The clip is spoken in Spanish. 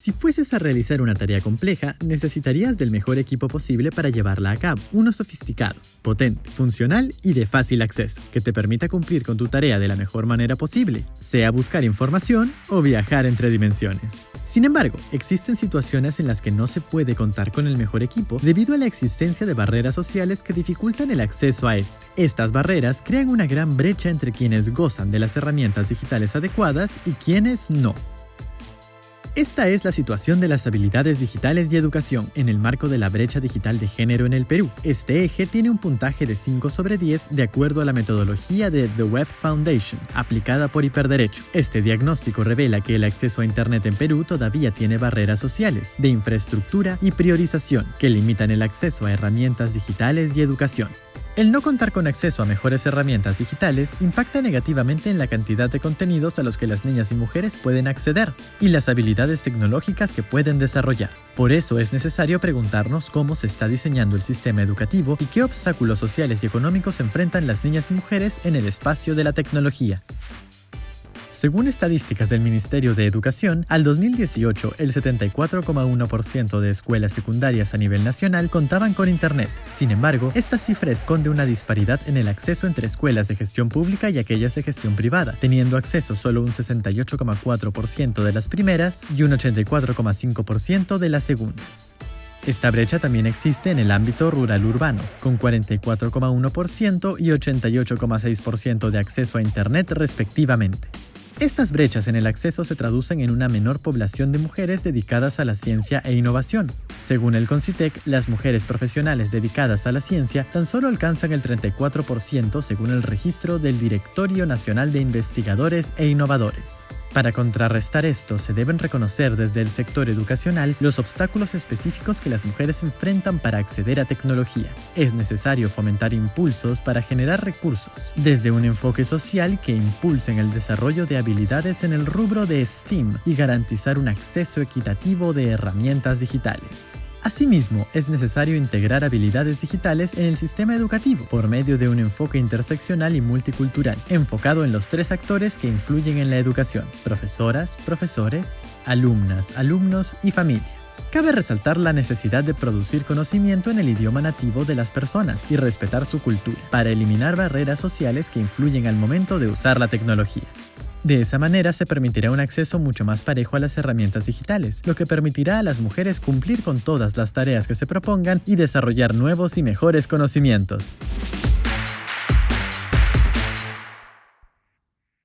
Si fueses a realizar una tarea compleja, necesitarías del mejor equipo posible para llevarla a cabo, uno sofisticado, potente, funcional y de fácil acceso, que te permita cumplir con tu tarea de la mejor manera posible, sea buscar información o viajar entre dimensiones. Sin embargo, existen situaciones en las que no se puede contar con el mejor equipo debido a la existencia de barreras sociales que dificultan el acceso a este. Estas barreras crean una gran brecha entre quienes gozan de las herramientas digitales adecuadas y quienes no. Esta es la situación de las habilidades digitales y educación en el marco de la brecha digital de género en el Perú. Este eje tiene un puntaje de 5 sobre 10 de acuerdo a la metodología de The Web Foundation, aplicada por Hiperderecho. Este diagnóstico revela que el acceso a Internet en Perú todavía tiene barreras sociales, de infraestructura y priorización, que limitan el acceso a herramientas digitales y educación. El no contar con acceso a mejores herramientas digitales impacta negativamente en la cantidad de contenidos a los que las niñas y mujeres pueden acceder y las habilidades tecnológicas que pueden desarrollar. Por eso es necesario preguntarnos cómo se está diseñando el sistema educativo y qué obstáculos sociales y económicos enfrentan las niñas y mujeres en el espacio de la tecnología. Según estadísticas del Ministerio de Educación, al 2018 el 74,1% de escuelas secundarias a nivel nacional contaban con Internet. Sin embargo, esta cifra esconde una disparidad en el acceso entre escuelas de gestión pública y aquellas de gestión privada, teniendo acceso solo un 68,4% de las primeras y un 84,5% de las segundas. Esta brecha también existe en el ámbito rural-urbano, con 44,1% y 88,6% de acceso a Internet respectivamente. Estas brechas en el acceso se traducen en una menor población de mujeres dedicadas a la ciencia e innovación. Según el Concitec, las mujeres profesionales dedicadas a la ciencia tan solo alcanzan el 34% según el registro del Directorio Nacional de Investigadores e Innovadores. Para contrarrestar esto, se deben reconocer desde el sector educacional los obstáculos específicos que las mujeres enfrentan para acceder a tecnología. Es necesario fomentar impulsos para generar recursos, desde un enfoque social que impulsen el desarrollo de habilidades en el rubro de STEAM y garantizar un acceso equitativo de herramientas digitales. Asimismo, es necesario integrar habilidades digitales en el sistema educativo por medio de un enfoque interseccional y multicultural, enfocado en los tres actores que influyen en la educación, profesoras, profesores, alumnas, alumnos y familia. Cabe resaltar la necesidad de producir conocimiento en el idioma nativo de las personas y respetar su cultura, para eliminar barreras sociales que influyen al momento de usar la tecnología. De esa manera se permitirá un acceso mucho más parejo a las herramientas digitales, lo que permitirá a las mujeres cumplir con todas las tareas que se propongan y desarrollar nuevos y mejores conocimientos.